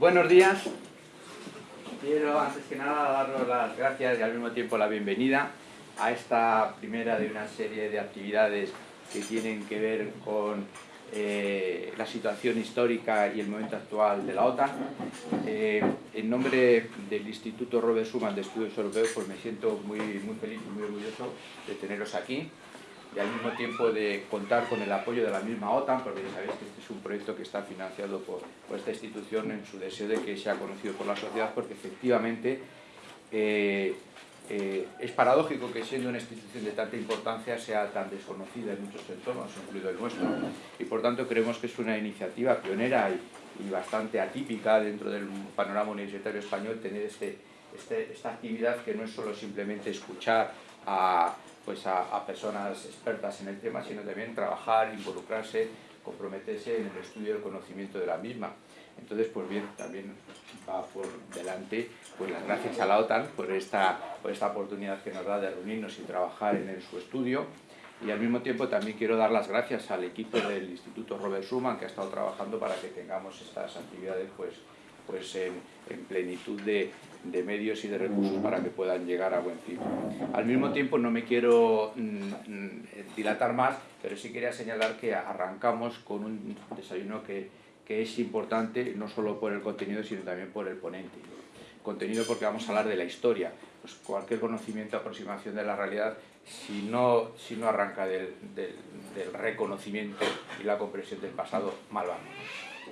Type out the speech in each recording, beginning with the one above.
Buenos días. Quiero antes que nada daros las gracias y al mismo tiempo la bienvenida a esta primera de una serie de actividades que tienen que ver con eh, la situación histórica y el momento actual de la OTAN. Eh, en nombre del Instituto Robert Schuman de Estudios Europeos pues me siento muy, muy feliz y muy orgulloso de teneros aquí y al mismo tiempo de contar con el apoyo de la misma OTAN, porque ya sabéis que este es un proyecto que está financiado por, esta institución en su deseo de que sea conocido por la sociedad, porque efectivamente eh, eh, es paradójico que siendo una institución de tanta importancia sea tan desconocida en muchos entornos, incluido el nuestro. Y por tanto creemos que es una iniciativa pionera y, bastante atípica dentro del panorama universitario español tener este, este, esta actividad que no es solo simplemente escuchar a, pues a, personas expertas en el tema, sino también trabajar, involucrarse, comprometerse en el estudio del conocimiento de la misma. Entonces, pues bien, también va por delante pues las gracias a la OTAN por esta, por esta oportunidad que nos da de reunirnos y trabajar en, su estudio. Y al mismo tiempo también quiero dar las gracias al equipo del Instituto Robert Schuman que ha estado trabajando para que tengamos estas actividades pues, pues en, plenitud de, de, medios y de recursos para que puedan llegar a buen fin. Al mismo tiempo no me quiero mm, mm, dilatar más, pero sí quería señalar que arrancamos con un desayuno que que es importante no solo por el contenido, sino también por el ponente. Contenido porque vamos a hablar de la historia. Pues cualquier conocimiento, aproximación de la realidad, si no, si no arranca del, del, reconocimiento y la comprensión del pasado, mal vamos.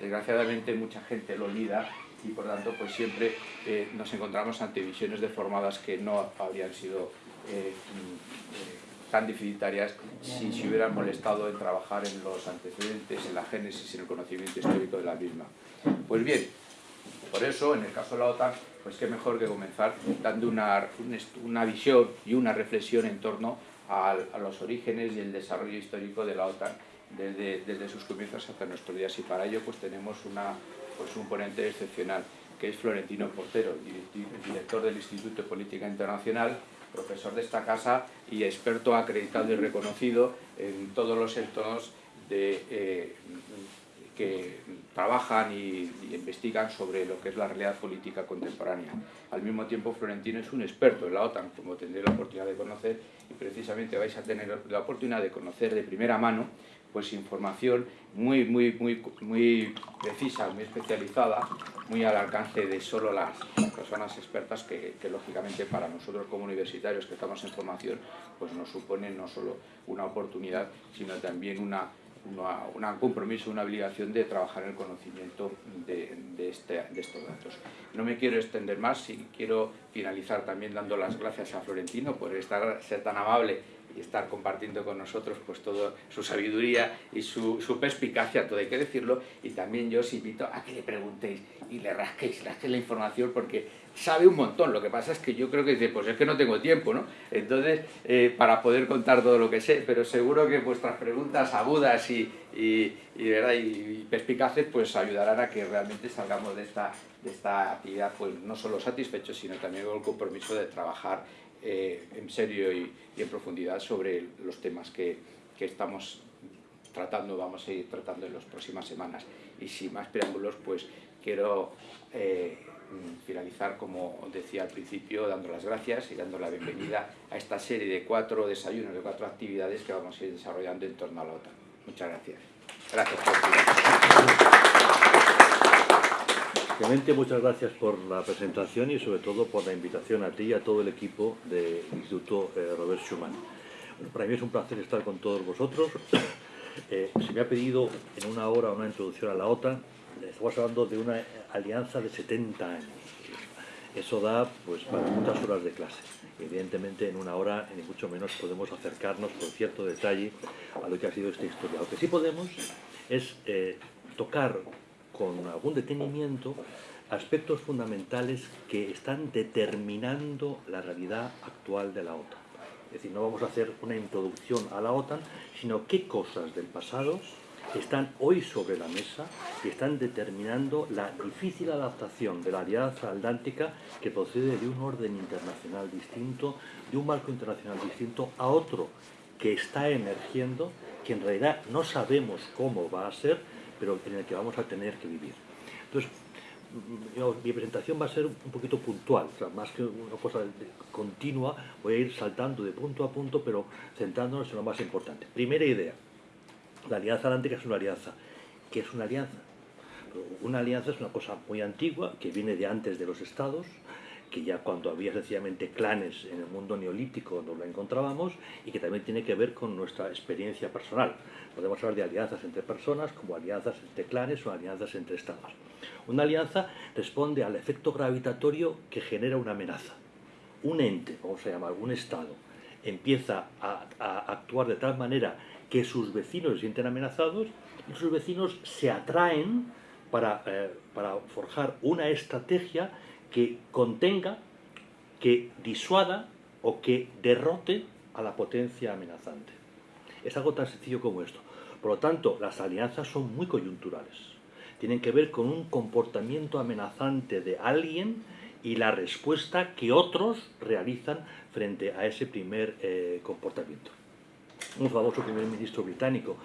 Desgraciadamente mucha gente lo olvida y por tanto pues siempre eh, nos encontramos ante visiones deformadas que no habrían sido eh, eh, tan deficitarias si se hubieran molestado en trabajar en los antecedentes, en la génesis, en el conocimiento histórico de la misma. Pues bien, por eso, en el caso de la OTAN, pues qué mejor que comenzar dando una, una visión y una reflexión en torno a, los orígenes y el desarrollo histórico de la OTAN desde, desde sus comienzos hasta nuestros días. Y para ello pues tenemos una, pues un ponente excepcional, que es Florentino Portero, director del Instituto de Política Internacional, profesor de esta casa y experto acreditado y reconocido en todos los entornos eh, que trabajan y, investigan sobre lo que es la realidad política contemporánea. Al mismo tiempo, Florentino es un experto en la OTAN, como tendré la oportunidad de conocer, y precisamente vais a tener la oportunidad de conocer de primera mano pues información muy, muy, muy, muy precisa, muy especializada, muy al alcance de solo las, personas expertas que, lógicamente para nosotros como universitarios que estamos en formación pues nos supone no solo una oportunidad sino también una, una, un compromiso, una obligación de trabajar en el conocimiento de, de, este, de estos datos. No me quiero extender más y quiero finalizar también dando las gracias a Florentino por estar, ser tan amable y estar compartiendo con nosotros pues toda su sabiduría y su, su, perspicacia, todo hay que decirlo, y también yo os invito a que le preguntéis y le rasquéis, rasquéis la información porque sabe un montón, lo que pasa es que yo creo que dice, pues es que no tengo tiempo, ¿no? Entonces, eh, para poder contar todo lo que sé, pero seguro que vuestras preguntas agudas y, y, y, ¿verdad? y perspicaces pues ayudarán a que realmente salgamos de esta, de esta actividad pues no solo satisfechos, sino también con el compromiso de trabajar eh, en serio y, en profundidad sobre los temas que, que, estamos tratando, vamos a ir tratando en las próximas semanas. Y sin más preámbulos, pues quiero eh, finalizar, como decía al principio, dando las gracias y dando la bienvenida a esta serie de cuatro desayunos, de cuatro actividades que vamos a ir desarrollando en torno a la OTAN. Muchas gracias. Gracias Clemente, muchas gracias por la presentación y sobre todo por la invitación a ti y a todo el equipo del Instituto eh, Robert Schuman. para mí es un placer estar con todos vosotros. Eh, se me ha pedido en una hora una introducción a la OTAN. Estamos hablando de una alianza de 70 años. Eso da pues, para muchas horas de clase. Evidentemente en una hora ni mucho menos podemos acercarnos con cierto detalle a lo que ha sido esta historia. Lo que sí podemos es eh, tocar con algún detenimiento aspectos fundamentales que están determinando la realidad actual de la OTAN. Es decir, no vamos a hacer una introducción a la OTAN, sino qué cosas del pasado están hoy sobre la mesa y están determinando la difícil adaptación de la alianza atlántica que procede de un orden internacional distinto, de un marco internacional distinto a otro que está emergiendo, que en realidad no sabemos cómo va a ser, pero en el que vamos a tener que vivir. Entonces, mi presentación va a ser un poquito puntual, más que una cosa continua, voy a ir saltando de punto a punto, pero centrándonos en lo más importante. Primera idea, la Alianza Atlántica es una alianza. ¿Qué es una alianza? Una alianza es una cosa muy antigua, que viene de antes de los estados, que ya cuando había sencillamente clanes en el mundo neolítico nos lo encontrábamos y que también tiene que ver con nuestra experiencia personal. Podemos hablar de alianzas entre personas, como alianzas entre clanes o alianzas entre estados. Una alianza responde al efecto gravitatorio que genera una amenaza. Un ente, vamos a llamar, un estado, empieza a, actuar de tal manera que sus vecinos se sienten amenazados y sus vecinos se atraen eh, para forjar una estrategia que contenga, que disuada o que derrote a la potencia amenazante. Es algo tan sencillo como esto. Por lo tanto, las alianzas son muy coyunturales. Tienen que ver con un comportamiento amenazante de alguien y la respuesta que otros realizan frente a ese primer eh, comportamiento. Un famoso primer ministro británico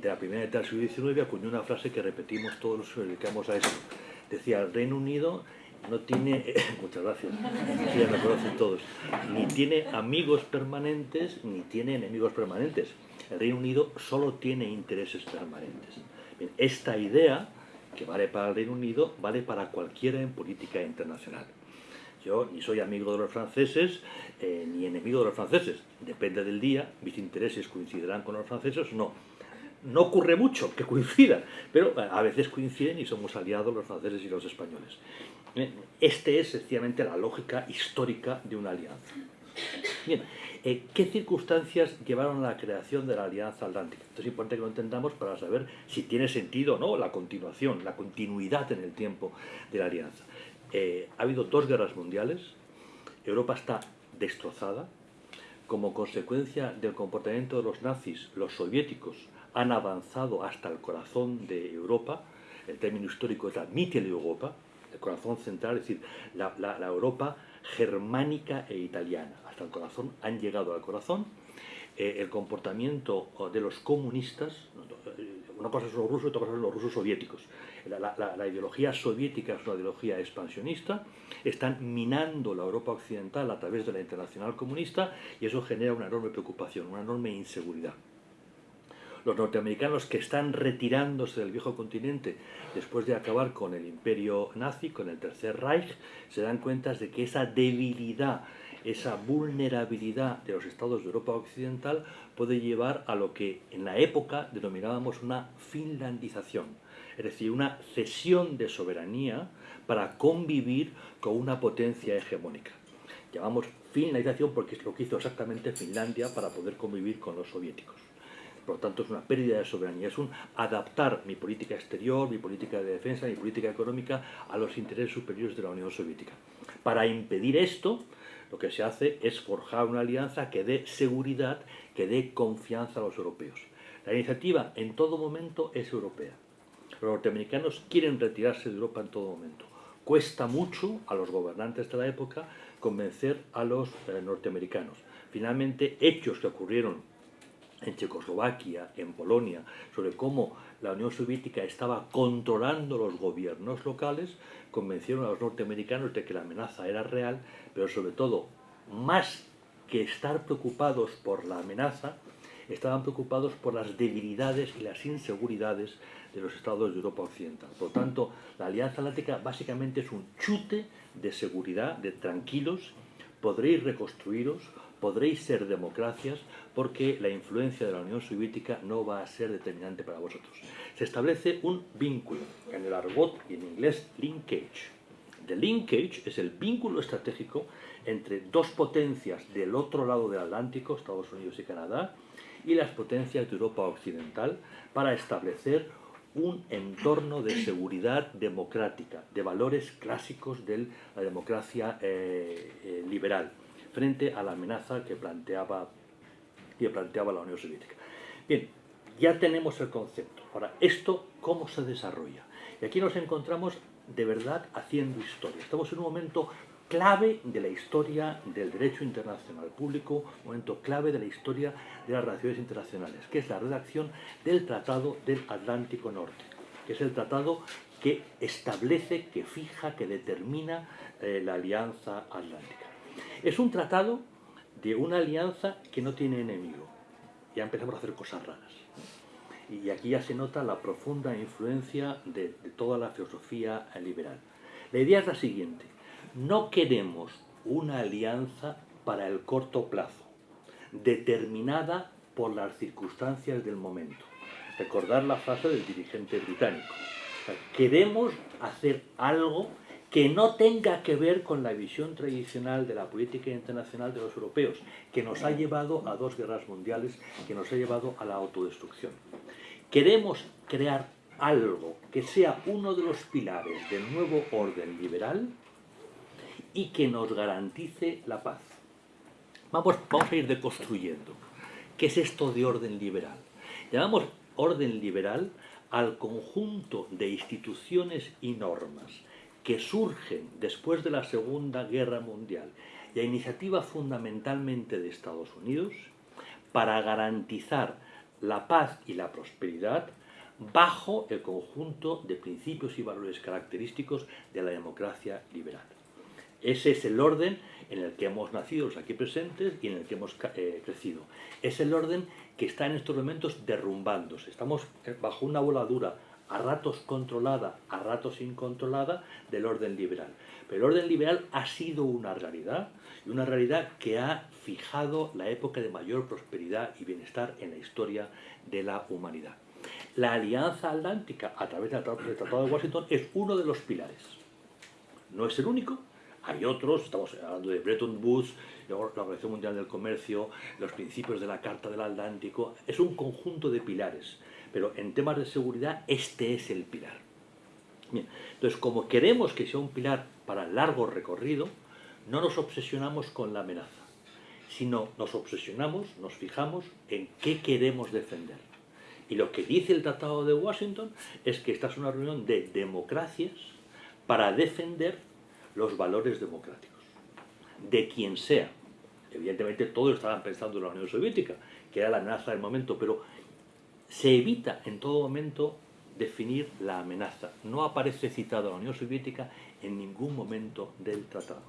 de la primera mitad del siglo XIX acuñó una frase que repetimos todos los que nos dedicamos a esto. Decía, el Reino Unido no tiene, muchas gracias, ya me conocen todos, ni tiene amigos permanentes ni tiene enemigos permanentes. El Reino Unido solo tiene intereses permanentes. esta idea, que vale para el Reino Unido, vale para cualquiera en política internacional. Yo ni soy amigo de los franceses eh, ni enemigo de los franceses. Depende del día, mis intereses coincidirán con los franceses no. No ocurre mucho que coincidan, pero a veces coinciden y somos aliados los franceses y los españoles. Este es sencillamente la lógica histórica de una alianza. Bien, eh, ¿qué circunstancias llevaron a la creación de la Alianza Atlántica? Esto es importante que lo entendamos para saber si tiene sentido o no la continuación, la continuidad en el tiempo de la alianza. Eh, ha habido dos guerras mundiales, Europa está destrozada, como consecuencia del comportamiento de los nazis, los soviéticos han avanzado hasta el corazón de Europa, el término histórico es la Mitteleuropa, el corazón central, es decir, la, Europa germánica e italiana. Hasta el corazón han llegado al corazón. Eh, el comportamiento de los comunistas, una cosa son los rusos y otra cosa son los rusos soviéticos. La, ideología soviética es una ideología expansionista, están minando la Europa occidental a través de la internacional comunista y eso genera una enorme preocupación, una enorme inseguridad los norteamericanos que están retirándose del viejo continente después de acabar con el imperio nazi, con el Tercer Reich, se dan cuenta de que esa debilidad, esa vulnerabilidad de los estados de Europa Occidental puede llevar a lo que en la época denominábamos una finlandización, es decir, una cesión de soberanía para convivir con una potencia hegemónica. Llamamos finlandización porque es lo que hizo exactamente Finlandia para poder convivir con los soviéticos. Por lo tanto, es una pérdida de soberanía, es un adaptar mi política exterior, mi política de defensa, mi política económica a los intereses superiores de la Unión Soviética. Para impedir esto, lo que se hace es forjar una alianza que dé seguridad, que dé confianza a los europeos. La iniciativa en todo momento es europea. Los norteamericanos quieren retirarse de Europa en todo momento. Cuesta mucho a los gobernantes de la época convencer a los eh, norteamericanos. Finalmente, hechos que ocurrieron en Checoslovaquia, en Polonia, sobre cómo la Unión Soviética estaba controlando los gobiernos locales, convencieron a los norteamericanos de que la amenaza era real, pero sobre todo, más que estar preocupados por la amenaza, estaban preocupados por las debilidades y las inseguridades de los estados de Europa Occidental. Por lo tanto, la Alianza Atlántica básicamente es un chute de seguridad, de tranquilos, podréis reconstruiros, podréis ser democracias porque la influencia de la Unión Soviética no va a ser determinante para vosotros. Se establece un vínculo, en el argot y en inglés linkage. The linkage es el vínculo estratégico entre dos potencias del otro lado del Atlántico, Estados Unidos y Canadá, y las potencias de Europa Occidental para establecer un entorno de seguridad democrática, de valores clásicos de la democracia eh, eh, liberal frente a la amenaza que planteaba, que planteaba la Unión Soviética. Bien, ya tenemos el concepto. Ahora, ¿esto cómo se desarrolla? Y aquí nos encontramos de verdad haciendo historia. Estamos en un momento clave de la historia del derecho internacional público, momento clave de la historia de las relaciones internacionales, que es la redacción del Tratado del Atlántico Norte, que es el tratado que establece, que fija, que determina eh, la Alianza Atlántica. Es un tratado de una alianza que no tiene enemigo. Ya empezamos a hacer cosas raras. Y aquí ya se nota la profunda influencia de, toda la filosofía liberal. La idea es la siguiente. No queremos una alianza para el corto plazo, determinada por las circunstancias del momento. Recordar la frase del dirigente británico. Queremos hacer algo que no tenga que ver con la visión tradicional de la política internacional de los europeos, que nos ha llevado a dos guerras mundiales, que nos ha llevado a la autodestrucción. Queremos crear algo que sea uno de los pilares del nuevo orden liberal y que nos garantice la paz. Vamos, vamos a ir deconstruyendo. ¿Qué es esto de orden liberal? Llamamos orden liberal al conjunto de instituciones y normas que surgen después de la Segunda Guerra Mundial y a iniciativa fundamentalmente de Estados Unidos para garantizar la paz y la prosperidad bajo el conjunto de principios y valores característicos de la democracia liberal. Ese es el orden en el que hemos nacido los aquí presentes y en el que hemos eh, crecido. Es el orden que está en estos momentos derrumbándose. Estamos eh, bajo una voladura a ratos controlada, a ratos incontrolada, del orden liberal. Pero el orden liberal ha sido una realidad, y una realidad que ha fijado la época de mayor prosperidad y bienestar en la historia de la humanidad. La Alianza Atlántica, a través del Tratado de Washington, es uno de los pilares. No es el único, hay otros, estamos hablando de Bretton Woods, la Organización Mundial del Comercio, los principios de la Carta del Atlántico, es un conjunto de pilares pero en temas de seguridad este es el pilar. entonces, como queremos que sea un pilar para largo recorrido, no nos obsesionamos con la amenaza, sino nos obsesionamos, nos fijamos en qué queremos defender. Y lo que dice el Tratado de Washington es que esta es una reunión de democracias para defender los valores democráticos, de quien sea. Evidentemente todos estaban pensando en la Unión Soviética, que era la amenaza del momento, pero se evita en todo momento definir la amenaza. No aparece citada la Unión Soviética en ningún momento del tratado.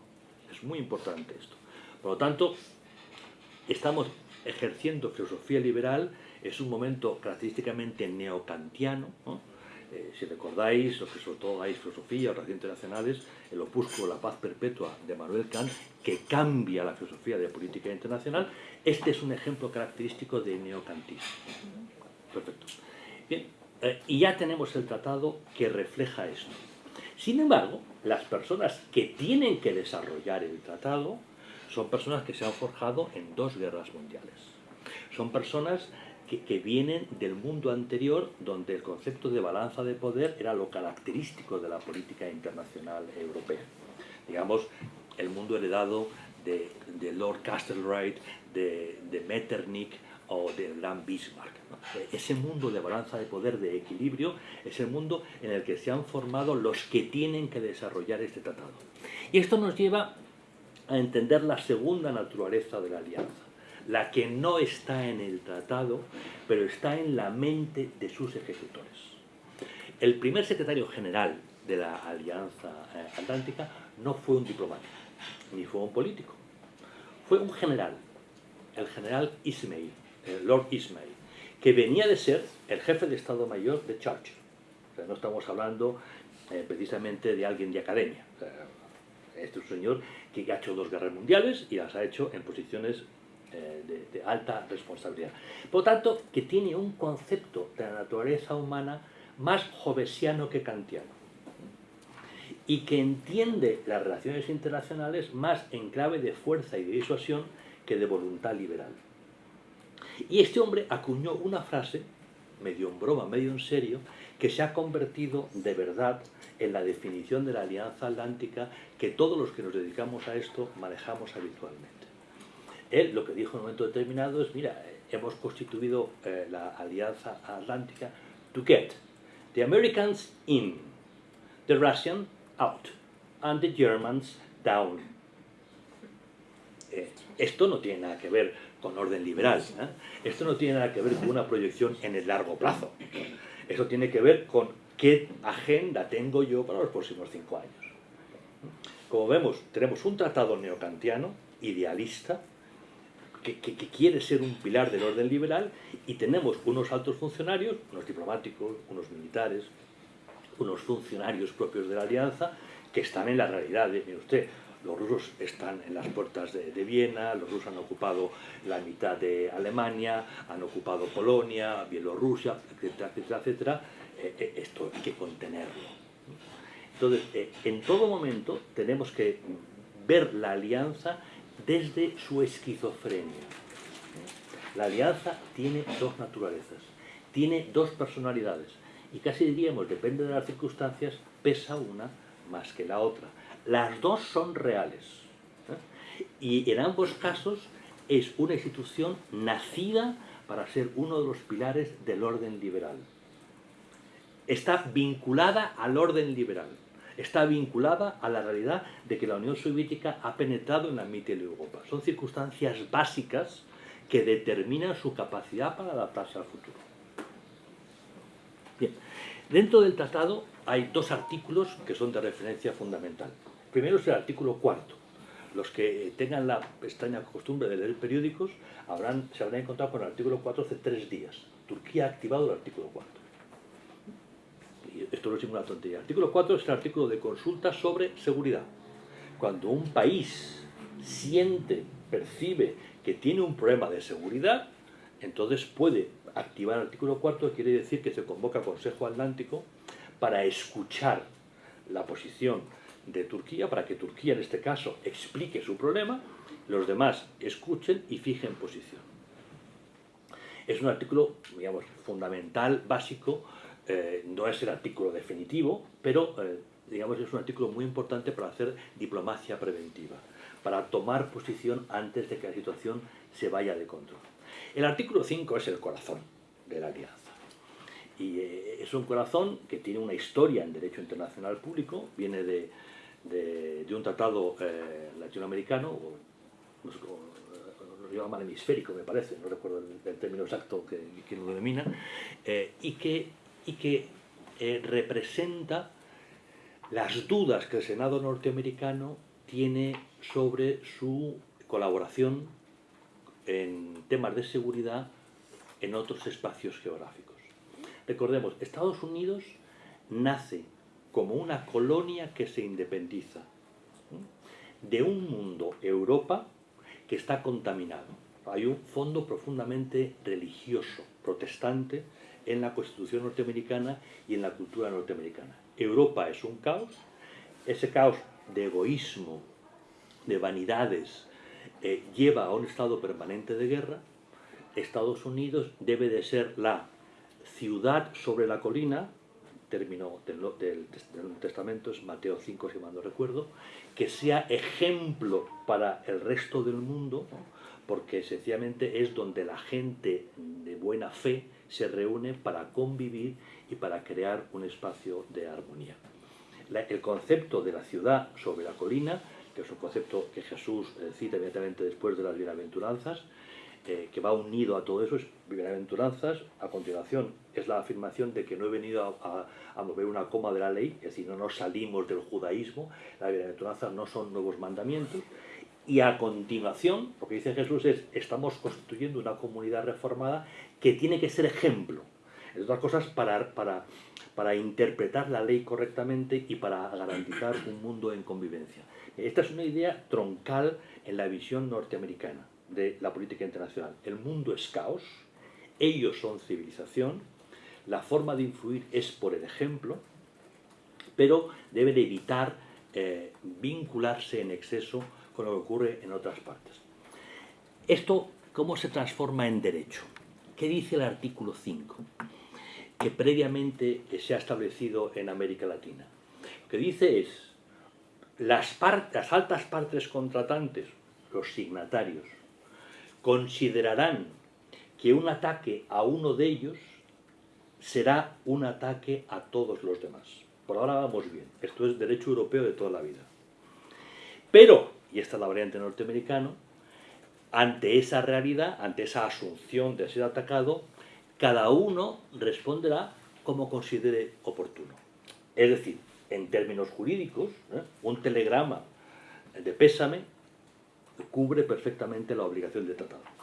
Es muy importante esto. Por lo tanto, estamos ejerciendo filosofía liberal, es un momento característicamente neocantiano. Eh, si recordáis, los que sobre todo dais filosofía relaciones internacionales, el opúsculo La paz perpetua de Manuel Kant, que cambia la filosofía de política internacional, este es un ejemplo característico de neocantismo. Perfecto. Bien, eh, y ya tenemos el tratado que refleja esto. Sin embargo, las personas que tienen que desarrollar el tratado son personas que se han forjado en dos guerras mundiales. Son personas que, vienen del mundo anterior donde el concepto de balanza de poder era lo característico de la política internacional europea. Digamos, el mundo heredado de, Lord Castlereagh, de Metternich, o del gran Bismarck. Ese mundo de balanza de poder, de equilibrio, es el mundo en el que se han formado los que tienen que desarrollar este tratado. Y esto nos lleva a entender la segunda naturaleza de la alianza, la que no está en el tratado, pero está en la mente de sus ejecutores. El primer secretario general de la Alianza eh, Atlántica no fue un diplomático, ni fue un político, fue un general, el general Ismail, Lord Ismay, que venía de ser el jefe de Estado Mayor de Churchill. no estamos hablando eh, precisamente de alguien de academia. este es un señor que ha hecho dos guerras mundiales y las ha hecho en posiciones eh, de, de, alta responsabilidad. Por lo tanto, que tiene un concepto de la naturaleza humana más jovesiano que kantiano y que entiende las relaciones internacionales más en clave de fuerza y de disuasión que de voluntad liberal. Y este hombre acuñó una frase, medio en broma, medio en serio, que se ha convertido de verdad en la definición de la Alianza Atlántica que todos los que nos dedicamos a esto manejamos habitualmente. Él lo que dijo en un momento determinado es, mira, hemos constituido eh, la Alianza Atlántica to get the Americans in, the Russians out, and the Germans down. Eh, esto no tiene nada que ver con orden liberal. ¿eh? Esto no tiene nada que ver con una proyección en el largo plazo. Esto tiene que ver con ¿qué agenda tengo yo para los próximos cinco años? Como vemos, tenemos un tratado neocantiano, idealista, que, que, quiere ser un pilar del orden liberal, y tenemos unos altos funcionarios, unos diplomáticos, unos militares, unos funcionarios propios de la alianza, que están en la realidad. Mire usted, los rusos están en las puertas de, Viena, los rusos han ocupado la mitad de Alemania, han ocupado Polonia, Bielorrusia, etcétera, etcétera, etcétera. Eh, eh, esto hay que contenerlo. Entonces, eh, en todo momento tenemos que ver la alianza desde su esquizofrenia. La alianza tiene dos naturalezas, tiene dos personalidades y casi diríamos, depende de las circunstancias, pesa una más que la otra. Las dos son reales ¿eh? y en ambos casos es una institución nacida para ser uno de los pilares del orden liberal. Está vinculada al orden liberal está vinculada a la realidad de que la Unión Soviética ha penetrado en la mitad de Europa. Son circunstancias básicas que determinan su capacidad para adaptarse al futuro. Bien, dentro del tratado hay dos artículos que son de referencia fundamental. Primero es el artículo cuarto. Los que tengan la extraña costumbre de leer periódicos habrán, se habrán encontrado con el artículo 4 hace tres días. Turquía ha activado el artículo 4 esto no es ninguna tontería. El artículo 4 es el artículo de consulta sobre seguridad. Cuando un país siente, percibe que tiene un problema de seguridad, entonces puede activar el artículo 4, quiere decir que se convoca Consejo Atlántico para escuchar la posición de Turquía, para que Turquía en este caso explique su problema, los demás escuchen y fijen posición. Es un artículo, digamos, fundamental, básico, eh, no es el artículo definitivo, pero eh, digamos es un artículo muy importante para hacer diplomacia preventiva, para tomar posición antes de que la situación se vaya de control. El artículo 5 es el corazón de la alianza. Y eh, es un corazón que tiene una historia en derecho internacional público, viene de, de, un tratado latinoamericano, o, cómo, lo llaman hemisférico me parece, no recuerdo el, término exacto que, lo denomina, y que y que eh, representa las dudas que el Senado norteamericano tiene sobre su colaboración en temas de seguridad en otros espacios geográficos. Recordemos, Estados Unidos nace como una colonia que se independiza de un mundo, Europa, que está contaminado. Hay un fondo profundamente religioso, protestante, en la Constitución norteamericana y en la cultura norteamericana. Europa es un caos, ese caos de egoísmo, de vanidades, eh, lleva a un estado permanente de guerra. Estados Unidos debe de ser la ciudad sobre la colina, término del, del, Testamento es Mateo 5 si mal no recuerdo, que sea ejemplo para el resto del mundo, porque sencillamente es donde la gente de buena fe se reúne para convivir y para crear un espacio de armonía. el concepto de la ciudad sobre la colina, que es un concepto que Jesús eh, cita inmediatamente después de las bienaventuranzas, eh, que va unido a todo eso, es bienaventuranzas, a continuación es la afirmación de que no he venido a, mover una coma de la ley, es decir, no nos salimos del judaísmo, las bienaventuranzas no son nuevos mandamientos, y a continuación, lo que dice Jesús es, estamos constituyendo una comunidad reformada que tiene que ser ejemplo, entre otras cosas, para, para, para interpretar la ley correctamente y para garantizar un mundo en convivencia. Esta es una idea troncal en la visión norteamericana de la política internacional. El mundo es caos, ellos son civilización, la forma de influir es por el ejemplo, pero deben evitar eh, vincularse en exceso con lo que ocurre en otras partes. Esto, ¿cómo se transforma en derecho? ¿Qué dice el artículo 5? Que previamente se ha establecido en América Latina. Lo que dice es, las altas partes contratantes, los signatarios, considerarán que un ataque a uno de ellos será un ataque a todos los demás. Por ahora vamos bien. Esto es derecho europeo de toda la vida. Pero, y esta es la variante norteamericana, ante esa realidad, ante esa asunción de ser atacado, cada uno responderá como considere oportuno. Es decir, en términos jurídicos, ¿eh? un telegrama de pésame cubre perfectamente la obligación de tratado.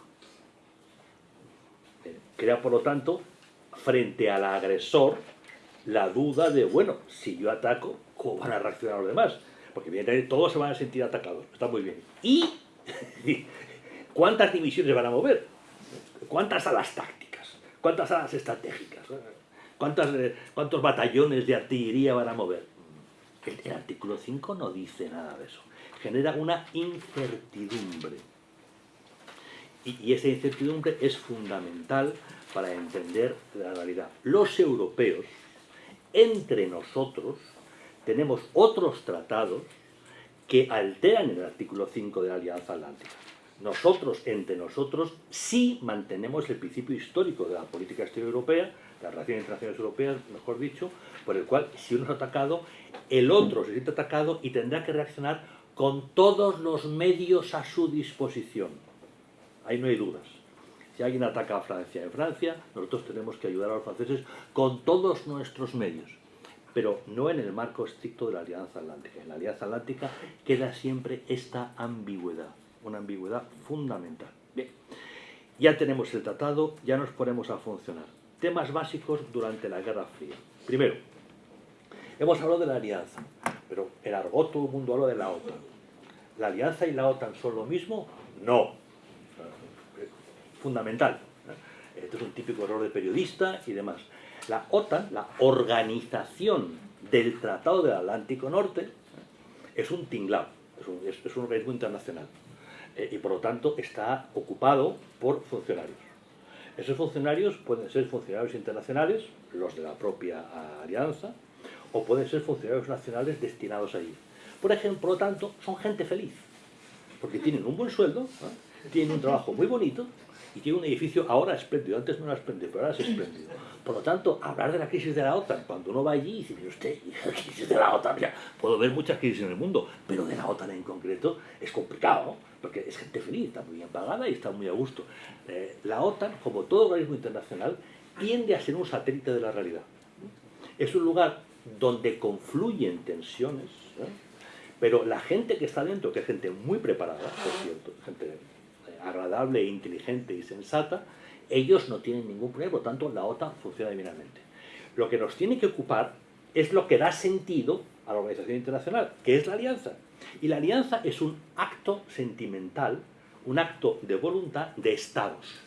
Crea, por lo tanto, frente al agresor, la duda de, bueno, si yo ataco, ¿cómo van a reaccionar los demás? Porque evidentemente todos se van a sentir atacados, está muy bien. ¿Y cuántas divisiones van a mover? ¿Cuántas alas tácticas? ¿Cuántas alas estratégicas? ¿Cuántas, eh, ¿Cuántos batallones de artillería van a mover? El, el artículo 5 no dice nada de eso. Genera una incertidumbre. Y, esa incertidumbre es fundamental para entender la realidad. Los europeos, entre nosotros, tenemos otros tratados que alteran el artículo 5 de la Alianza Atlántica. Nosotros, entre nosotros, sí mantenemos el principio histórico de la política exterior europea, las relaciones internacionales europeas, mejor dicho, por el cual si uno es atacado, el otro se siente atacado y tendrá que reaccionar con todos los medios a su disposición. Ahí no hay dudas. Si alguien ataca a Francia en Francia, nosotros tenemos que ayudar a los franceses con todos nuestros medios pero no en el marco estricto de la Alianza Atlántica. En la Alianza Atlántica queda siempre esta ambigüedad, una ambigüedad fundamental. Bien, ya tenemos el tratado, ya nos ponemos a funcionar. Temas básicos durante la Guerra Fría. Primero, hemos hablado de la Alianza, pero en argot todo el mundo habla de la OTAN. ¿La Alianza y la OTAN son lo mismo? No. Fundamental. Este es un típico error de periodista y demás. La OTAN, la organización del Tratado del Atlántico Norte, es un tinglao, es un, es, es un organismo internacional eh, y por lo tanto está ocupado por funcionarios. Esos funcionarios pueden ser funcionarios internacionales, los de la propia alianza, o pueden ser funcionarios nacionales destinados allí. Por ejemplo, por lo tanto, son gente feliz, porque tienen un buen sueldo, ¿eh? tienen un trabajo muy bonito y tienen un edificio ahora espléndido, antes no era espléndido, pero ahora es espléndido. Por lo tanto, hablar de la crisis de la OTAN, cuando uno va allí y dice, mire usted, crisis de la OTAN, ya, puedo ver muchas crisis en el mundo, pero de la OTAN en concreto es complicado, ¿no? porque es gente feliz, está muy bien pagada y está muy a gusto. Eh, la OTAN, como todo organismo internacional, tiende a ser un satélite de la realidad. Es un lugar donde confluyen tensiones, ¿eh? pero la gente que está dentro, que es gente muy preparada, por cierto, gente agradable, inteligente y sensata, ellos no tienen ningún problema, por tanto la OTAN funciona divinamente. Lo que nos tiene que ocupar es lo que da sentido a la organización internacional, que es la alianza. Y la alianza es un acto sentimental, un acto de voluntad de estados.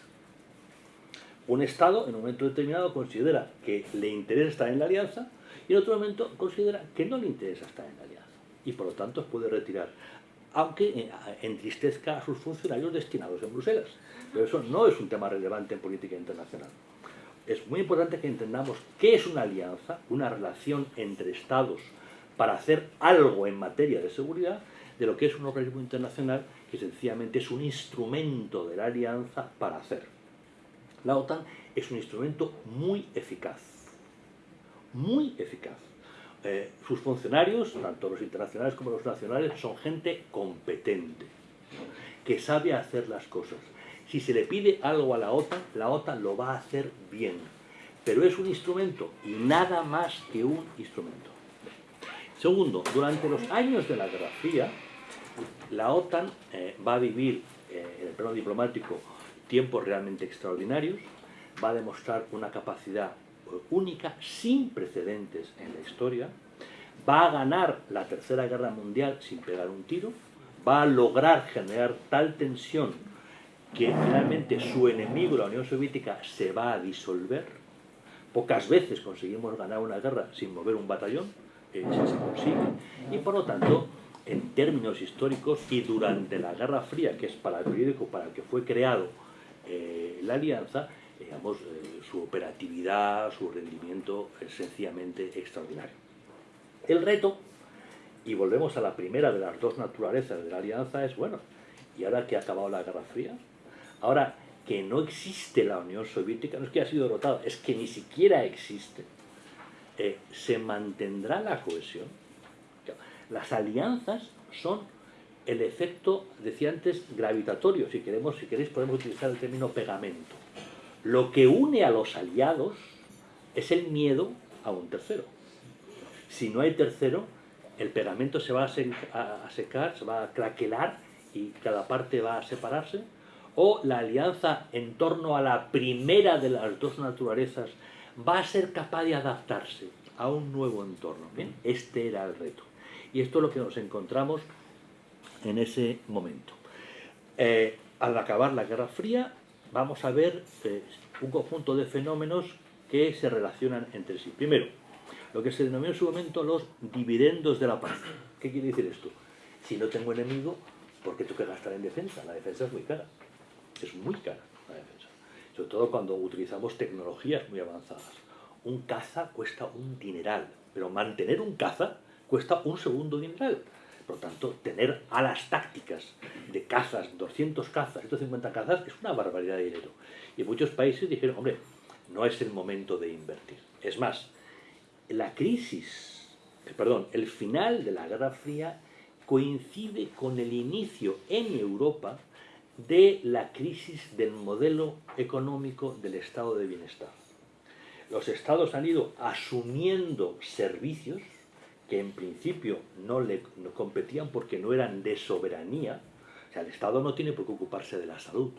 Un estado en un momento determinado considera que le interesa estar en la alianza y en otro momento considera que no le interesa estar en la alianza. Y por lo tanto puede retirar, aunque entristezca a sus funcionarios destinados en Bruselas. Pero eso no es un tema relevante en política internacional. Es muy importante que entendamos qué es una alianza, una relación entre estados para hacer algo en materia de seguridad, de lo que es un organismo internacional que sencillamente es un instrumento de la alianza para hacer. La OTAN es un instrumento muy eficaz, muy eficaz. Eh, sus funcionarios, tanto los internacionales como los nacionales, son gente competente, que sabe hacer las cosas. Si se le pide algo a la OTAN, la OTAN lo va a hacer bien. Pero es un instrumento y nada más que un instrumento. Segundo, durante los años de la Guerra Fría, la OTAN eh, va a vivir eh, en el plano diplomático tiempos realmente extraordinarios, va a demostrar una capacidad única, sin precedentes en la historia, va a ganar la Tercera Guerra Mundial sin pegar un tiro, va a lograr generar tal tensión que finalmente su enemigo, la Unión Soviética, se va a disolver. Pocas veces conseguimos ganar una guerra sin mover un batallón, eh, si se consigue. Y por lo tanto, en términos históricos y durante la Guerra Fría, que es para el periódico para el que fue creado eh, la alianza, digamos, eh, su operatividad, su rendimiento es sencillamente extraordinario. El reto, y volvemos a la primera de las dos naturalezas de la alianza, es, bueno, ¿y ahora que ha acabado la Guerra Fría? Ahora que no existe la Unión Soviética, no es que haya sido derrotada, es que ni siquiera existe, eh, se mantendrá la cohesión. Las alianzas son el efecto, decía antes, gravitatorio, si, queremos, si queréis podemos utilizar el término pegamento. Lo que une a los aliados es el miedo a un tercero. Si no hay tercero, el pegamento se va a, secar, se va a craquelar y cada parte va a separarse. O la alianza en torno a la primera de las dos naturalezas va a ser capaz de adaptarse a un nuevo entorno. Este era el reto. Y esto es lo que nos encontramos en ese momento. Eh, al acabar la Guerra Fría, vamos a ver eh, un conjunto de fenómenos que se relacionan entre sí. Primero, lo que se denominó en su momento los dividendos de la paz. ¿Qué quiere decir esto? Si no tengo enemigo, ¿por qué tengo que gastar en defensa? La defensa es muy cara. Es muy cara la defensa. Sobre todo cuando utilizamos tecnologías muy avanzadas. Un caza cuesta un dineral, pero mantener un caza cuesta un segundo dineral. Por lo tanto, tener alas tácticas de cazas, 200 cazas, 150 cazas, es una barbaridad de dinero. Y muchos países dijeron, hombre, no es el momento de invertir. Es más, la crisis, eh, perdón, el final de la Guerra Fría coincide con el inicio en Europa de la crisis del modelo económico del estado de bienestar. Los estados han ido asumiendo servicios que en principio no le competían porque no eran de soberanía. O sea, el Estado no tiene por qué ocuparse de la salud.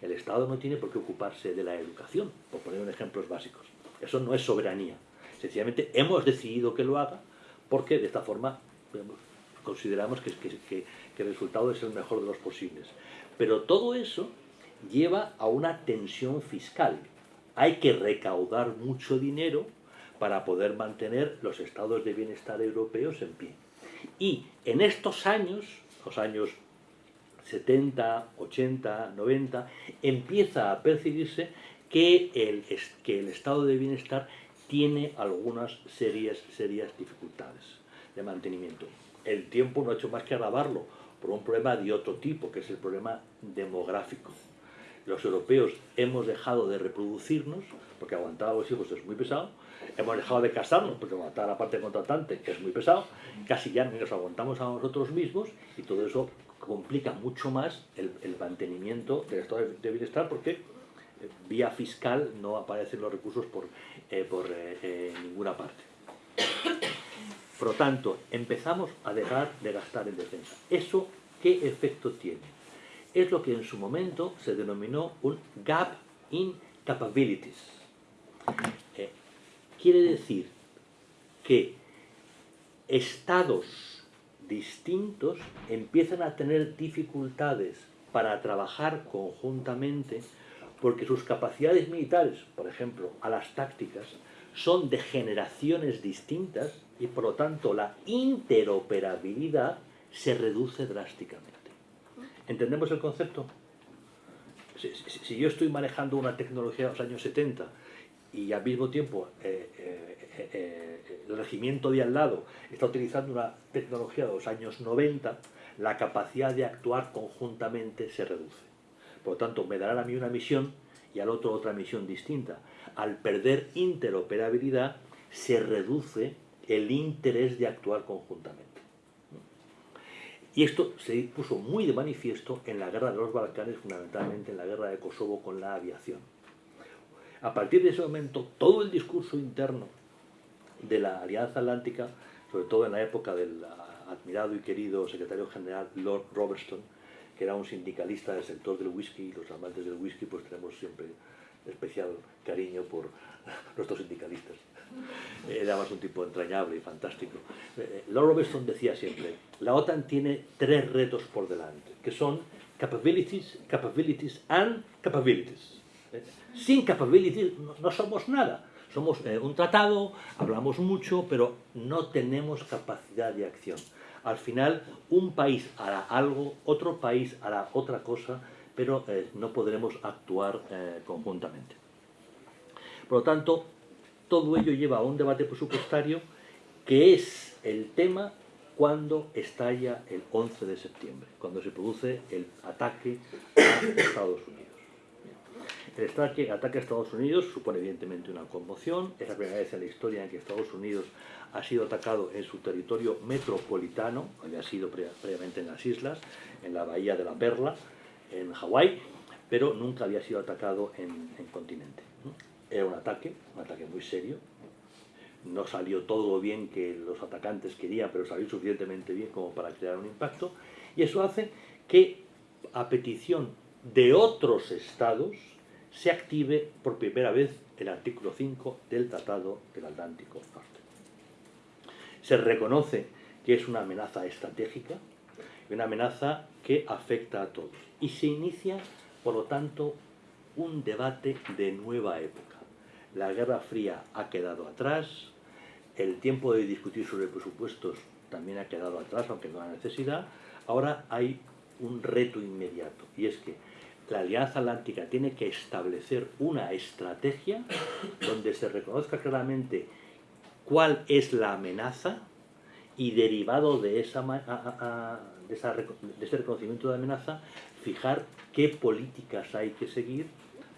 El Estado no tiene por qué ocuparse de la educación, por poner ejemplos básicos. Eso no es soberanía. Sencillamente hemos decidido que lo haga porque de esta forma consideramos que, que el resultado es el mejor de los posibles. Pero todo eso lleva a una tensión fiscal. Hay que recaudar mucho dinero para poder mantener los estados de bienestar europeos en pie. Y en estos años, los años 70, 80, 90, empieza a percibirse que el, que el estado de bienestar tiene algunas serias, serias dificultades de mantenimiento. El tiempo no ha hecho más que agravarlo por un problema de otro tipo, que es el problema demográfico. Los europeos hemos dejado de reproducirnos, porque aguantar a los hijos es muy pesado, hemos dejado de casarnos, porque aguantar a la parte contratante, es muy pesado, casi ya nos aguantamos a nosotros mismos, y todo eso complica mucho más el, mantenimiento del estado de bienestar, porque eh, vía fiscal no aparecen los recursos por, eh, por eh, ninguna parte. Por lo tanto, empezamos a dejar de gastar en defensa. ¿Eso qué efecto tiene? Es lo que en su momento se denominó un gap in capabilities. Eh, quiere decir que estados distintos empiezan a tener dificultades para trabajar conjuntamente porque sus capacidades militares, por ejemplo, a las tácticas, son de generaciones distintas y por lo tanto la interoperabilidad se reduce drásticamente. ¿Entendemos el concepto? Si, yo estoy manejando una tecnología de los años 70 y al mismo tiempo eh, eh, eh, el regimiento de al lado está utilizando una tecnología de los años 90, la capacidad de actuar conjuntamente se reduce. Por lo tanto, me darán a mí una misión y al otro otra misión distinta. Al perder interoperabilidad, se reduce el interés de actuar conjuntamente. Y esto se puso muy de manifiesto en la guerra de los Balcanes, fundamentalmente en la guerra de Kosovo con la aviación. A partir de ese momento, todo el discurso interno de la Alianza Atlántica, sobre todo en la época del admirado y querido secretario general Lord Robertson, que era un sindicalista del sector del whisky, y los amantes del whisky pues tenemos siempre especial cariño por nuestros sindicalistas. Era más un tipo entrañable y fantástico. Eh, Lord Robertson decía siempre, la OTAN tiene tres retos por delante, que son capabilities, capabilities and capabilities. Eh, sin capabilities no somos nada. Somos eh, un tratado, hablamos mucho, pero no tenemos capacidad de acción. Al final, un país hará algo, otro país hará otra cosa, pero eh, no podremos actuar eh, conjuntamente. Por lo tanto, todo ello lleva a un debate presupuestario que es el tema cuando estalla el 11 de septiembre, cuando se produce el ataque a Estados Unidos. El ataque, a Estados Unidos supone evidentemente una conmoción, es la primera vez en la historia en que Estados Unidos ha sido atacado en su territorio metropolitano, había sido previamente en las islas, en la bahía de la Perla, en Hawái, pero nunca había sido atacado en, continente. Era un ataque, un ataque muy serio. No salió todo lo bien que los atacantes querían, pero salió suficientemente bien como para crear un impacto. Y eso hace que, a petición de otros estados, se active por primera vez el artículo 5 del Tratado del Atlántico Norte. Se reconoce que es una amenaza estratégica, una amenaza que afecta a todos. Y se inicia, por lo tanto, un debate de nueva época. La Guerra Fría ha quedado atrás, el tiempo de discutir sobre presupuestos también ha quedado atrás, aunque no hay necesidad. Ahora hay un reto inmediato, y es que la Alianza Atlántica tiene que establecer una estrategia donde se reconozca claramente cuál es la amenaza y derivado de, esa, de, ese reconocimiento de amenaza, fijar qué políticas hay que seguir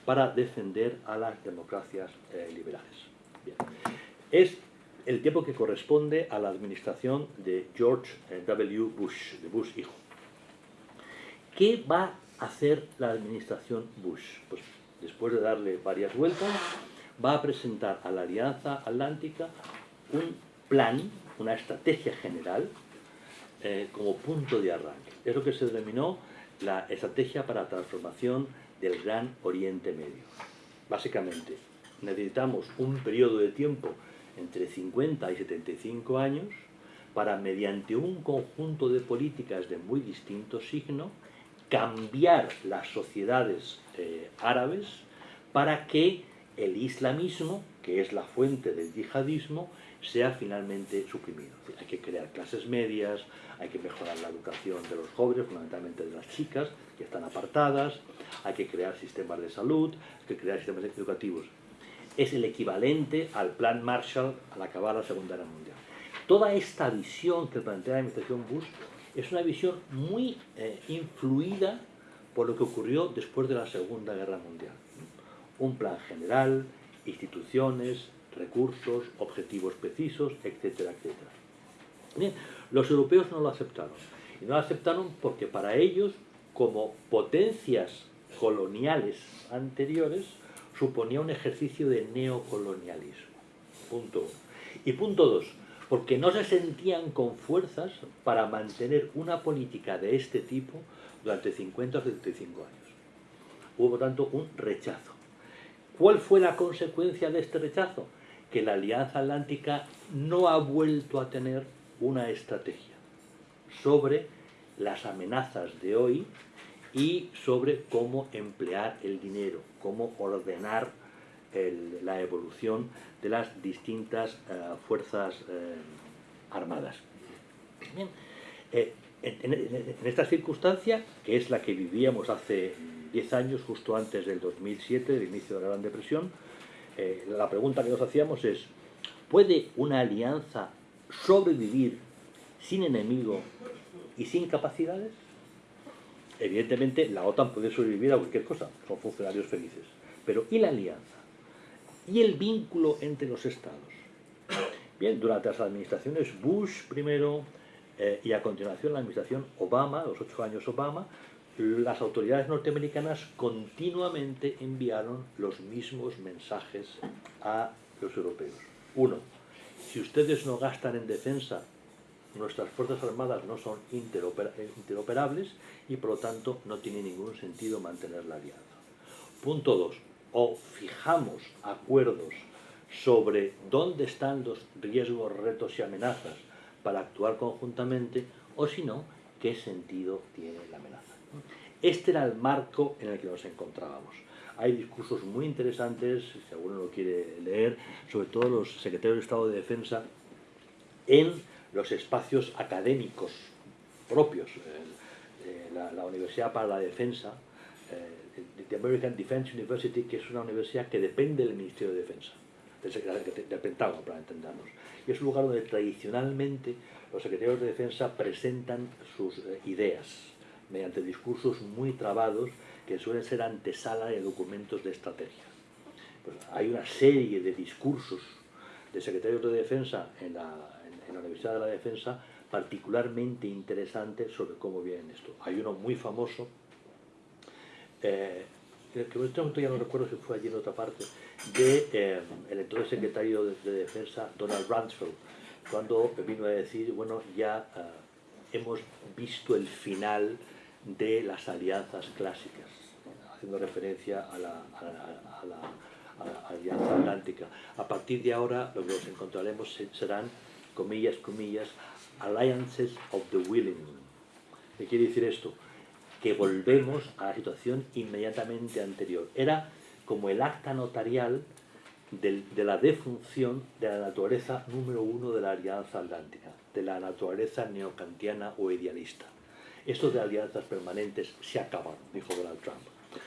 para defender a las democracias eh, liberales. Es el tiempo que corresponde a la administración de George eh, W. Bush, de Bush hijo. ¿Qué va hacer la administración Bush? Pues después de darle varias vueltas, va a presentar a la Alianza Atlántica un plan, una estrategia general, eh, como punto de arranque. Es lo que se denominó la estrategia para transformación del Gran Oriente Medio. Básicamente, necesitamos un periodo de tiempo entre 50 y 75 años para, mediante un conjunto de políticas de muy distinto signo, cambiar las sociedades eh, árabes para que el islamismo, que es la fuente del yihadismo, sea finalmente suprimido. Hay que crear clases medias, hay que mejorar la educación de los jóvenes, fundamentalmente de las chicas, que están apartadas, hay que crear sistemas de salud, hay que crear sistemas educativos. Es el equivalente al plan Marshall al acabar la Segunda Guerra Mundial. Toda esta visión que plantea la administración Bush es una visión muy eh, influida por lo que ocurrió después de la Segunda Guerra Mundial. Un plan general, instituciones, recursos, objetivos precisos, etcétera, etcétera. Bien, los europeos no lo aceptaron. Y no lo aceptaron porque para ellos, como potencias coloniales anteriores, suponía un ejercicio de neocolonialismo. Punto uno. Y punto dos, porque no se sentían con fuerzas para mantener una política de este tipo durante 50 o 75 años. Hubo, por tanto, un rechazo. ¿Cuál fue la consecuencia de este rechazo? Que la Alianza Atlántica no ha vuelto a tener una estrategia sobre las amenazas de hoy y sobre cómo emplear el dinero, cómo ordenar la evolución de las distintas eh, fuerzas eh, armadas. Eh, en, esta circunstancia, que es la que vivíamos hace 10 años, justo antes del 2007, del inicio de la Gran Depresión, la pregunta que nos hacíamos es, ¿puede una alianza sobrevivir sin enemigo y sin capacidades? Evidentemente la OTAN puede sobrevivir a cualquier cosa, son funcionarios felices. Pero ¿y la alianza? ¿Y el vínculo entre los estados? Bien, durante las administraciones Bush primero eh, y a continuación la administración Obama, los ocho años Obama, las autoridades norteamericanas continuamente enviaron los mismos mensajes a los europeos. Uno, si ustedes no gastan en defensa, nuestras Fuerzas Armadas no son interoperables y por lo tanto no tiene ningún sentido mantener la alianza. Punto dos, o fijamos acuerdos sobre dónde están los riesgos, retos y amenazas para actuar conjuntamente, o si no, qué sentido tiene la amenaza. Este era el marco en el que nos encontrábamos. Hay discursos muy interesantes, si alguno lo quiere leer, sobre todo los secretarios de Estado de Defensa en los espacios académicos propios. Eh, la, Universidad para la Defensa, eh, the American Defense University, que es una universidad que depende del Ministerio de Defensa, del, Pentágono, para entendernos. Y es un lugar donde tradicionalmente los secretarios de Defensa presentan sus eh, ideas mediante discursos muy trabados que suelen ser antesala de documentos de estrategia. Pues hay una serie de discursos de secretarios de defensa en la, en, la Universidad de la Defensa particularmente interesantes sobre cómo viene esto. Hay uno muy famoso, eh, que en este momento ya no recuerdo si fue allí en otra parte, de eh, el entonces secretario de, Defensa, Donald Rumsfeld, cuando vino a decir, bueno, ya eh, hemos visto el final de las alianzas clásicas, haciendo referencia a la, Alianza Atlántica. A partir de ahora lo que encontraremos serán, comillas, comillas, alliances of the willing. ¿Qué quiere decir esto? Que volvemos a la situación inmediatamente anterior. Era como el acta notarial de la defunción de la naturaleza número uno de la Alianza Atlántica, de la naturaleza neocantiana o idealista. Esto de alianzas permanentes se acaban, dijo Donald Trump.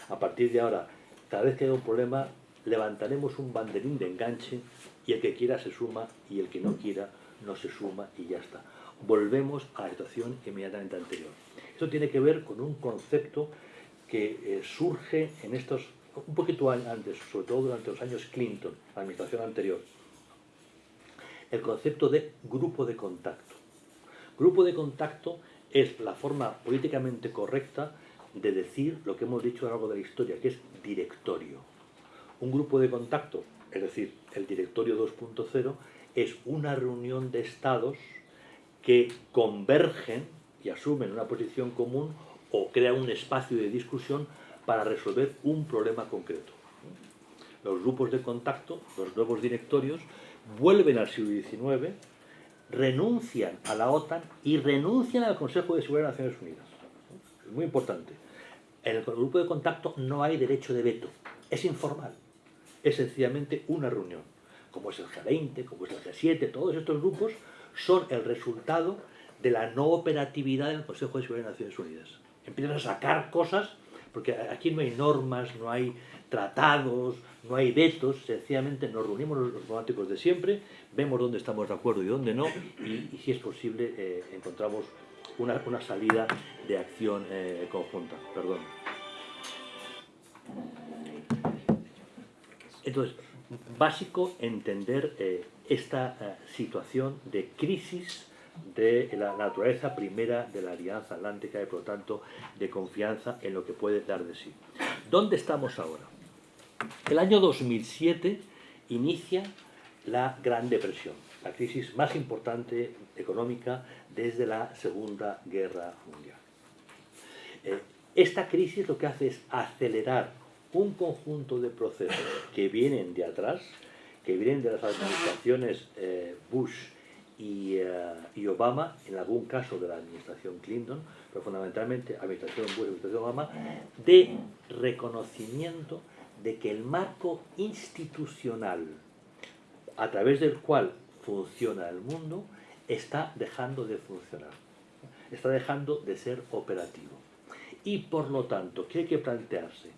A partir de ahora, cada vez que haya un problema, levantaremos un banderín de enganche y el que quiera se suma y el que no quiera no se suma y ya está. Volvemos a la situación inmediatamente anterior. Esto tiene que ver con un concepto que eh, surge en estos, un poquito antes, sobre todo durante los años Clinton, la administración anterior. El concepto de grupo de contacto. Grupo de contacto es la forma políticamente correcta de decir lo que hemos dicho a lo largo de la historia, que es directorio. Un grupo de contacto, es decir, el directorio 2.0, es una reunión de estados que convergen y asumen una posición común o crean un espacio de discusión para resolver un problema concreto. Los grupos de contacto, los nuevos directorios, vuelven al siglo XIX, renuncian a la OTAN y renuncian al Consejo de Seguridad de Naciones Unidas. Es muy importante. En el grupo de contacto no hay derecho de veto, es informal es sencillamente una reunión. Como es el G20, como es el G7, todos estos grupos son el resultado de la no operatividad del Consejo de Seguridad de Naciones Unidas. Empiezan a sacar cosas, porque aquí no hay normas, no hay tratados, no hay vetos, sencillamente nos reunimos los diplomáticos de siempre, vemos dónde estamos de acuerdo y dónde no, y, si es posible eh, encontramos una, salida de acción eh, conjunta. Perdón. Entonces, básico entender eh, esta situación de crisis de la naturaleza primera de la Alianza Atlántica y por lo tanto de confianza en lo que puede dar de sí. ¿Dónde estamos ahora? El año 2007 inicia la Gran Depresión, la crisis más importante económica desde la Segunda Guerra Mundial. Eh, esta crisis lo que hace es acelerar un conjunto de procesos que vienen de atrás, que vienen de las administraciones eh, Bush eh, y, Obama, en algún caso de la administración Clinton, pero fundamentalmente administración Bush y administración Obama, de reconocimiento de que el marco institucional a través del cual funciona el mundo está dejando de funcionar, está dejando de ser operativo. Y por lo tanto, ¿qué hay que plantearse?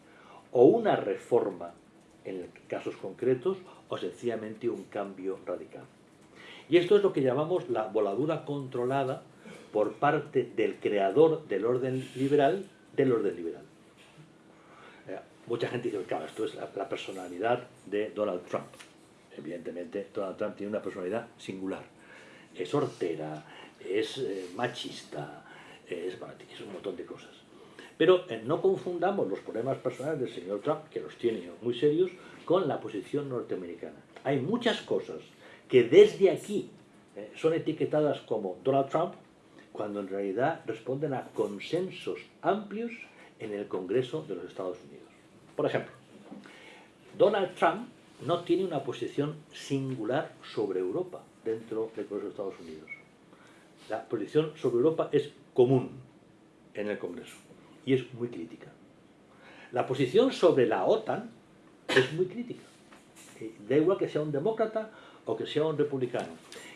o una reforma en casos concretos o sencillamente un cambio radical. Y esto es lo que llamamos la voladura controlada por parte del creador del orden liberal del orden liberal. Mucha gente dice, claro, esto es la, personalidad de Donald Trump. Evidentemente, Donald Trump tiene una personalidad singular. Es hortera, es eh, machista, es, es un montón de cosas. Pero eh, no confundamos los problemas personales del señor Trump, que los tiene muy serios, con la posición norteamericana. Hay muchas cosas que desde aquí eh, son etiquetadas como Donald Trump, cuando en realidad responden a consensos amplios en el Congreso de los Estados Unidos. Por ejemplo, Donald Trump no tiene una posición singular sobre Europa dentro del Congreso de Estados Unidos. La posición sobre Europa es común en el Congreso y es muy crítica. La posición sobre la OTAN es muy crítica. Eh, da igual que sea un demócrata o que sea un republicano.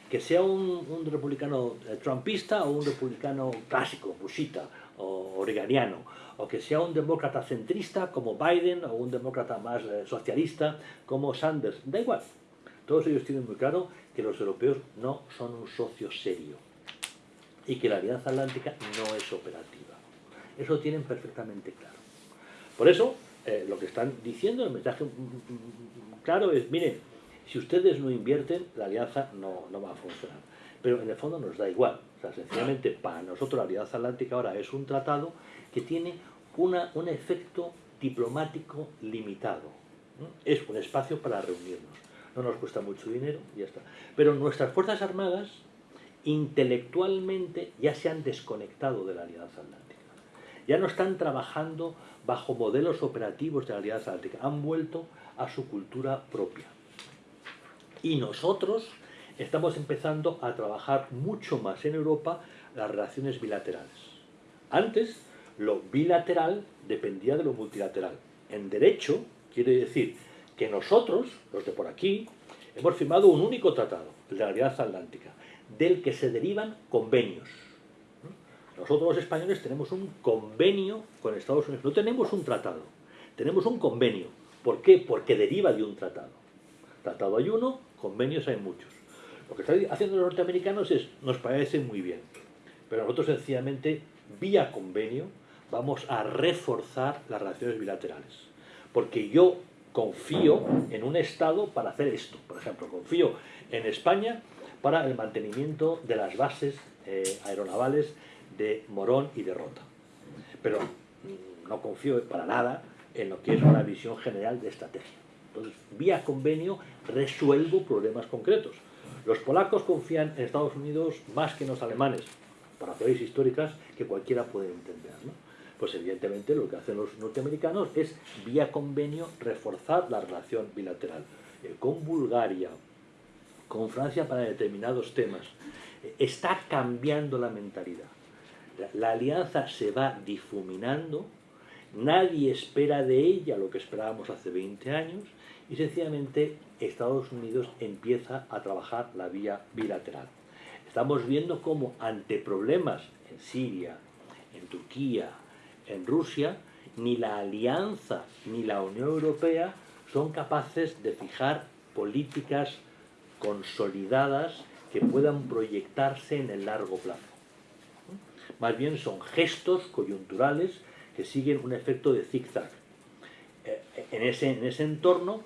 Que sea un, republicano eh, trumpista o un republicano clásico, bushita o oregoniano. O que sea un demócrata centrista como Biden o un demócrata más eh, socialista como Sanders. Da igual. Todos ellos tienen muy claro que los europeos no son un socio serio y que la Alianza Atlántica no es operativa. Eso tienen perfectamente claro. Por eso, eh, lo que están diciendo, el mensaje claro es, miren, si ustedes no invierten, la alianza no, va a funcionar. Pero en el fondo nos da igual. O sea, sencillamente para nosotros la Alianza Atlántica ahora es un tratado que tiene una, un efecto diplomático limitado. Es un espacio para reunirnos. No nos cuesta mucho dinero ya está. Pero nuestras Fuerzas Armadas intelectualmente ya se han desconectado de la Alianza Atlántica. Ya no están trabajando bajo modelos operativos de la Alianza Atlántica. Han vuelto a su cultura propia. Y nosotros estamos empezando a trabajar mucho más en Europa las relaciones bilaterales. Antes, lo bilateral dependía de lo multilateral. En derecho, quiere decir que nosotros, los de por aquí, hemos firmado un único tratado, el de la Alianza Atlántica, del que se derivan convenios. Nosotros los españoles tenemos un convenio con Estados Unidos, no tenemos un tratado, tenemos un convenio. ¿Por qué? Porque deriva de un tratado. Tratado hay uno, convenios hay muchos. Lo que están haciendo los norteamericanos es, nos parece muy bien, pero nosotros sencillamente, vía convenio, vamos a reforzar las relaciones bilaterales. Porque yo confío en un Estado para hacer esto. Por ejemplo, confío en España para el mantenimiento de las bases eh, aeronavales de Morón y de Rota. Pero no confío para nada en lo que es una visión general de estrategia. Entonces, vía convenio resuelvo problemas concretos. Los polacos confían en Estados Unidos más que en los alemanes, por razones históricas que cualquiera puede entender. Pues evidentemente lo que hacen los norteamericanos es, vía convenio, reforzar la relación bilateral. Eh, con Bulgaria, con Francia para determinados temas. Está cambiando la mentalidad. La, alianza se va difuminando, nadie espera de ella lo que esperábamos hace 20 años, y sencillamente Estados Unidos empieza a trabajar la vía bilateral. Estamos viendo cómo ante problemas en Siria, en Turquía, en Rusia, ni la alianza ni la Unión Europea son capaces de fijar políticas consolidadas que puedan proyectarse en el largo plazo. Más bien son gestos coyunturales que siguen un efecto de zigzag. Eh, en ese, en ese entorno,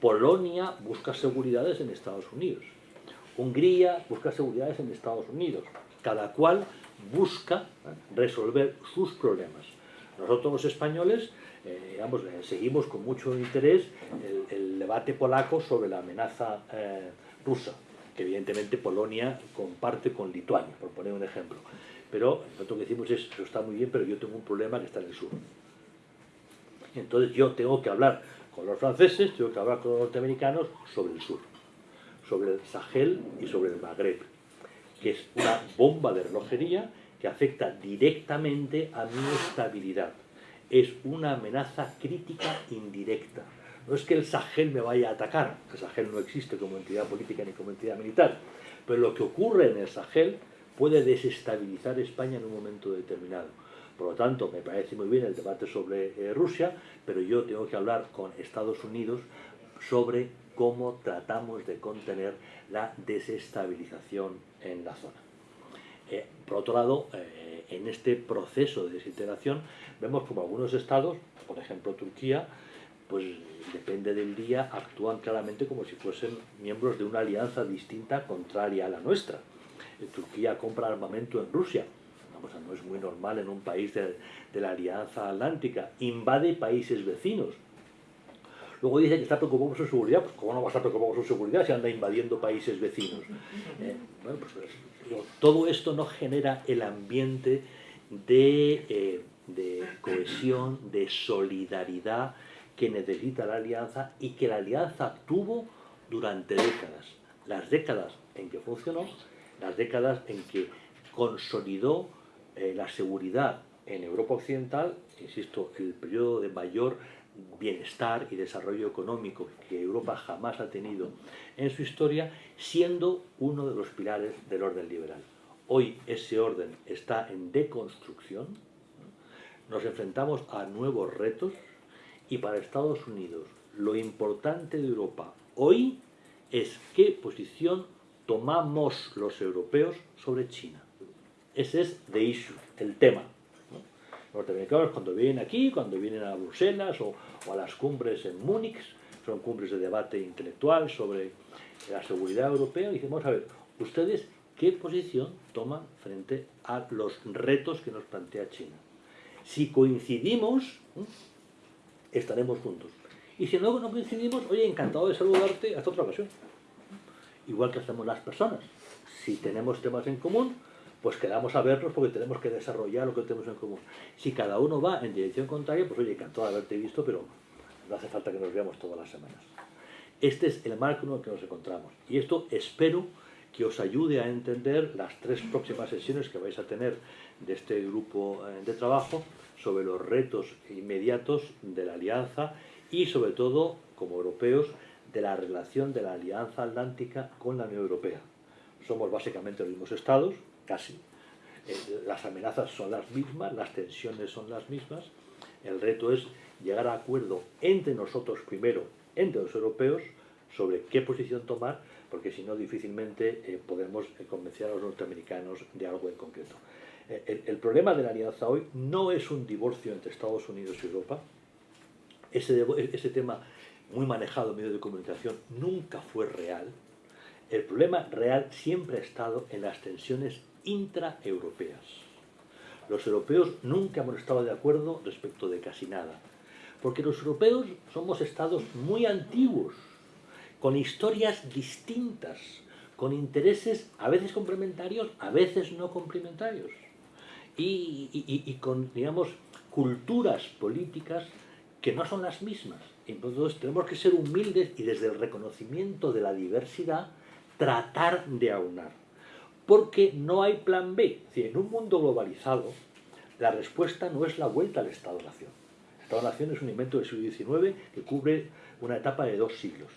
Polonia busca seguridades en Estados Unidos. Hungría busca seguridades en Estados Unidos. Cada cual busca resolver sus problemas. Nosotros los españoles eh, digamos, eh, seguimos con mucho interés el, debate polaco sobre la amenaza eh, rusa, que evidentemente Polonia comparte con Lituania, por poner un ejemplo. Pero nosotros lo que decimos es, eso está muy bien, pero yo tengo un problema que está en el sur. Entonces yo tengo que hablar con los franceses, tengo que hablar con los norteamericanos sobre el sur, sobre el Sahel y sobre el Magreb, que es una bomba de relojería que afecta directamente a mi estabilidad. Es una amenaza crítica indirecta. No es que el Sahel me vaya a atacar, el Sahel no existe como entidad política ni como entidad militar, pero lo que ocurre en el Sahel puede desestabilizar España en un momento determinado. Por lo tanto, me parece muy bien el debate sobre eh, Rusia, pero yo tengo que hablar con Estados Unidos sobre cómo tratamos de contener la desestabilización en la zona. Eh, por otro lado, eh, en este proceso de desintegración vemos como algunos estados, por ejemplo Turquía, pues depende del día, actúan claramente como si fuesen miembros de una alianza distinta, contraria a la nuestra. Turquía compra armamento en Rusia, no es muy normal en un país de, la Alianza Atlántica, invade países vecinos. Luego dice que está preocupado por su seguridad, pues ¿cómo no va a estar preocupado por su seguridad si anda invadiendo países vecinos? Eh, bueno, pues, pues todo esto no genera el ambiente de, eh, de cohesión, de solidaridad que necesita la alianza y que la alianza tuvo durante décadas. Las décadas en que funcionó, las décadas en que consolidó eh, la seguridad en Europa Occidental, insisto, el periodo de mayor bienestar y desarrollo económico que Europa jamás ha tenido en su historia, siendo uno de los pilares del orden liberal. Hoy ese orden está en deconstrucción, nos enfrentamos a nuevos retos y para Estados Unidos lo importante de Europa hoy es qué posición tomamos los europeos sobre China. Ese es the issue, el tema. Norteamericanos cuando vienen aquí, cuando vienen a Bruselas o, a las cumbres en Múnich, son cumbres de debate intelectual sobre la seguridad europea, y dicen, a ver, ustedes qué posición toman frente a los retos que nos plantea China. Si coincidimos, estaremos juntos. Y si no, no coincidimos, oye, encantado de saludarte hasta otra ocasión. Igual que hacemos las personas. Si tenemos temas en común, pues quedamos a vernos porque tenemos que desarrollar lo que tenemos en común. Si cada uno va en dirección contraria, pues oye, encantado de haberte visto, pero no hace falta que nos veamos todas las semanas. Este es el marco en el que nos encontramos. Y esto espero que os ayude a entender las tres próximas sesiones que vais a tener de este grupo eh, de trabajo sobre los retos inmediatos de la alianza y sobre todo, como europeos, de la relación de la Alianza Atlántica con la Unión Europea. Somos básicamente los mismos estados, casi. Eh, las amenazas son las mismas, las tensiones son las mismas. El reto es llegar a acuerdo entre nosotros primero, entre los europeos, sobre qué posición tomar, porque si no difícilmente eh, podemos eh, convencer a los norteamericanos de algo en concreto. El, el, problema de la alianza hoy no es un divorcio entre Estados Unidos y Europa. Ese, ese tema muy manejado en medios de comunicación nunca fue real. El problema real siempre ha estado en las tensiones intraeuropeas. Los europeos nunca hemos estado de acuerdo respecto de casi nada, porque los europeos somos estados muy antiguos, con historias distintas, con intereses a veces complementarios, a veces no complementarios, y, con, digamos, culturas políticas que no son las mismas. Entonces tenemos que ser humildes y desde el reconocimiento de la diversidad tratar de aunar porque no hay plan B. en un mundo globalizado, la respuesta no es la vuelta al Estado-Nación. El Estado-Nación es un invento del siglo XIX que cubre una etapa de dos siglos.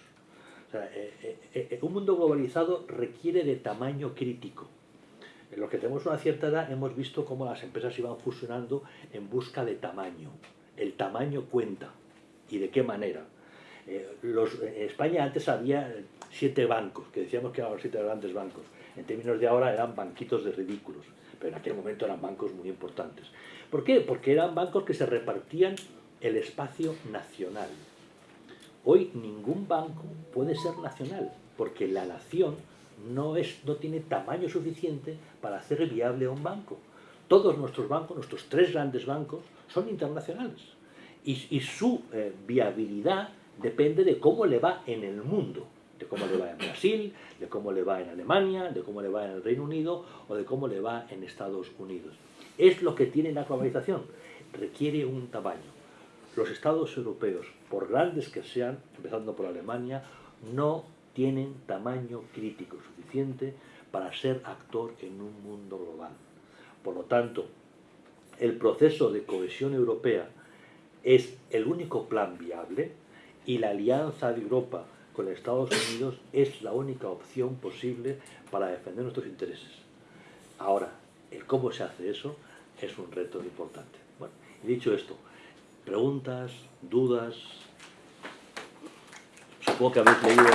Eh, eh, eh, un mundo globalizado requiere de tamaño crítico. En los que tenemos una cierta edad hemos visto cómo las empresas iban fusionando en busca de tamaño. El tamaño cuenta. ¿Y de qué manera? en España antes había siete bancos, que decíamos que eran los siete grandes bancos en términos de ahora eran banquitos de ridículos, pero en aquel momento eran bancos muy importantes. ¿Por qué? Porque eran bancos que se repartían el espacio nacional. Hoy ningún banco puede ser nacional, porque la nación no, es, no tiene tamaño suficiente para hacer viable a un banco. Todos nuestros bancos, nuestros tres grandes bancos, son internacionales. Y, su eh, viabilidad depende de cómo le va en el mundo de cómo le va en Brasil, de cómo le va en Alemania, de cómo le va en el Reino Unido o de cómo le va en Estados Unidos. Es lo que tiene la globalización, requiere un tamaño. Los estados europeos, por grandes que sean, empezando por Alemania, no tienen tamaño crítico suficiente para ser actor en un mundo global. Por lo tanto, el proceso de cohesión europea es el único plan viable y la alianza de Europa con Estados Unidos es la única opción posible para defender nuestros intereses. Ahora, el cómo se hace eso es un reto importante. Bueno, dicho esto, preguntas, dudas, supongo que habéis leído